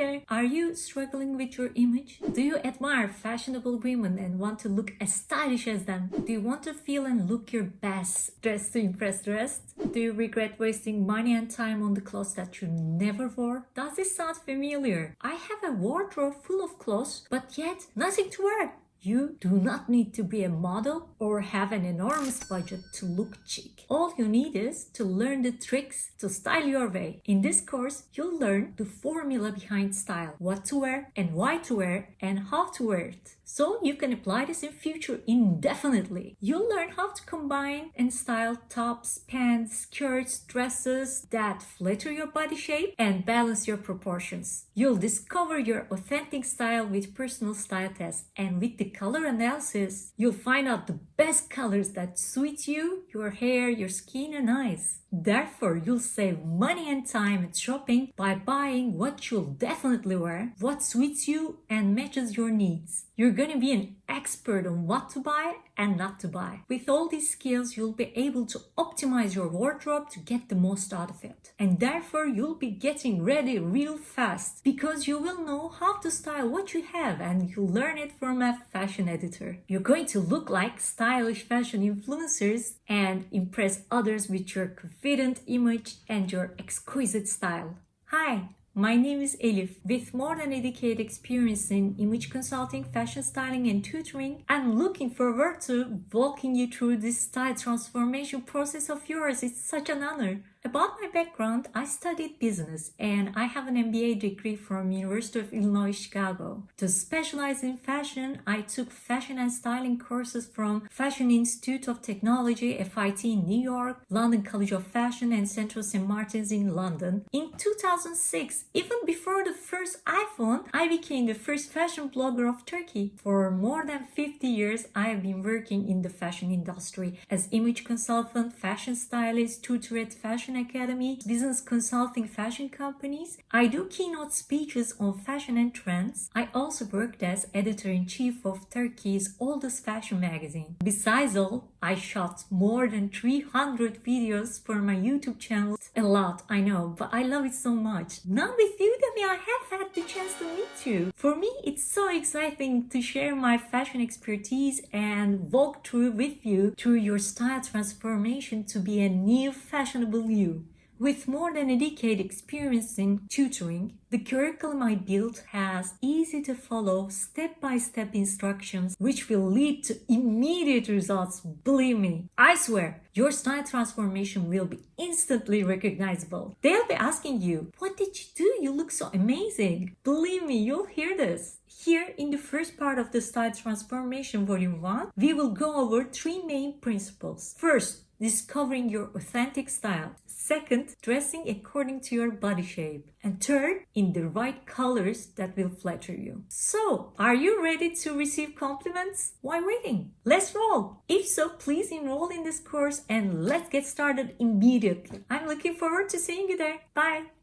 there! Are you struggling with your image? Do you admire fashionable women and want to look as stylish as them? Do you want to feel and look your best dressed to impress the rest? Do you regret wasting money and time on the clothes that you never wore? Does this sound familiar? I have a wardrobe full of clothes, but yet nothing to wear. You do not need to be a model or have an enormous budget to look chic. All you need is to learn the tricks to style your way. In this course, you'll learn the formula behind style, what to wear and why to wear and how to wear it. So you can apply this in future indefinitely. You'll learn how to combine and style tops, pants, skirts, dresses that flatter your body shape and balance your proportions. You'll discover your authentic style with personal style tests and with the color analysis, you'll find out the best colors that suit you, your hair, your skin and eyes. Therefore, you'll save money and time at shopping by buying what you'll definitely wear, what suits you and matches your needs. You're to be an expert on what to buy and not to buy. With all these skills, you'll be able to optimize your wardrobe to get the most out of it. And therefore, you'll be getting ready real fast because you will know how to style what you have and you'll learn it from a fashion editor. You're going to look like stylish fashion influencers and impress others with your confident image and your exquisite style. Hi, my name is Elif. With more than a decade experience in image consulting, fashion styling and tutoring, I'm looking forward to walking you through this style transformation process of yours. It's such an honor. About my background, I studied business and I have an MBA degree from University of Illinois Chicago. To specialize in fashion, I took fashion and styling courses from Fashion Institute of Technology, FIT in New York, London College of Fashion and Central St. Martin's in London. In 2006, even before the first iPhone, I became the first fashion blogger of Turkey. For more than 50 years, I have been working in the fashion industry as image consultant, fashion stylist, tutor at fashion Fashion Academy, business consulting fashion companies. I do keynote speeches on fashion and trends. I also worked as editor-in-chief of Turkey's oldest fashion magazine. Besides all, I shot more than 300 videos for my YouTube channel. A lot, I know, but I love it so much. Now with Udemy, I have had the chance to meet you. For me, it's so exciting to share my fashion expertise and walk through with you through your style transformation to be a new fashionable you you. With more than a decade experience in tutoring, the curriculum I built has easy to follow step-by-step instructions which will lead to immediate results, believe me. I swear, your style transformation will be instantly recognizable. They'll be asking you, what did you do? You look so amazing. Believe me, you'll hear this. Here in the first part of the style transformation volume 1, we will go over three main principles. First, discovering your authentic style. Second, dressing according to your body shape. And third, in the right colors that will flatter you. So, are you ready to receive compliments? Why waiting? Let's roll! If so, please enroll in this course and let's get started immediately. I'm looking forward to seeing you there. Bye!